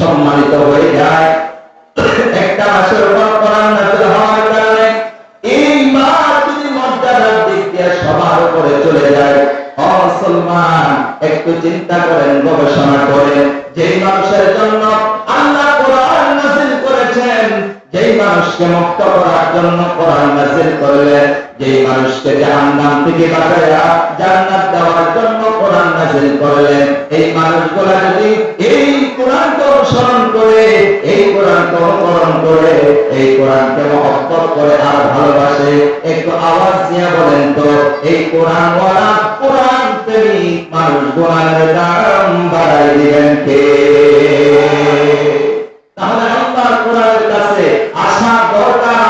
সম্মানিত হয়ে যায়। একটা মাসের উপর কোরআন নাযিল হওয়ার কারণে এই মাস যদি মর্যাদার দিক দিয়ে সবার উপরে চলে যায়, ও মুসলমান, একটু চিন্তা করেন, গবেষণা করেন। যেই মানুষের জন্য আল্লাহ কোরআন নাযিল করেছেন, যেই মানুষকে মুক্ত করার জন্য কোরআন নাযিল করলেন, যেই মানুষকে জাহান্নাম থেকে বাঁচায়া জান্নাত দেওয়ার জন্য কোরআন নাযিল করলেন, এই মানুষগুলা যদি এই কোরআনকে অনুকরণ করে, এই কোরআনকে মহব্বত করে আর ভালোবাসে, একটু আওয়াজ দিয়া বলেন তো, এই কোরআন ওয়ালা কোরআন প্রেমিক মানুষ কোরআনের দাম বাড়াই দিবেন কে? তাহলে আল্লাহর কোরআনের কাছে আসা দরকার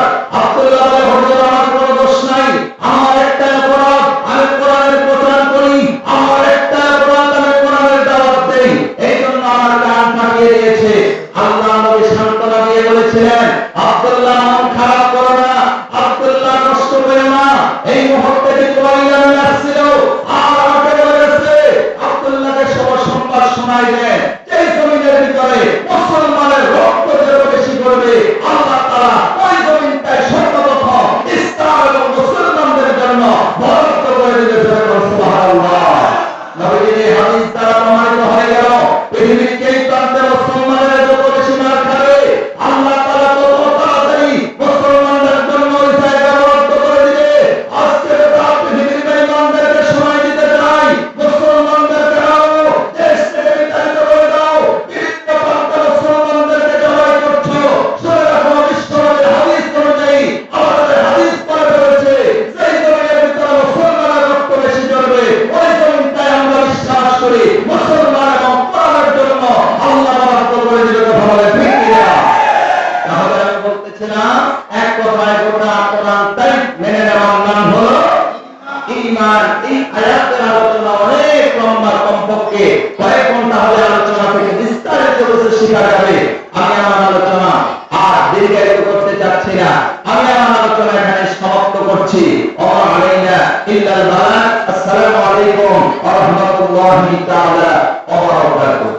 আব্দুল্লাহ বলতেছিলাম এক কথায় গোটা কোরআনটাই মেনে নেওয়ার নাম হলো ইমান এই আয়াতের আলোচনা অনেক লম্বা কমপক্ষে কয়েক ঘণ্টা হলে আলোচনা থেকে বিস্তারিত রূপে শেখা যাবে। আমি আমার আলোচনা আর দীর্ঘায়িত করতে চাচ্ছি না। আমি আমার আলোচনা এখানে সমাপ্ত করছি। ওমা আলাইনা ইল্লাল বালাগ আসসালামু আলাইকুম ওয়া রাহমাতুল্লাহি তাআলা ওয়া বারাকাতুহু।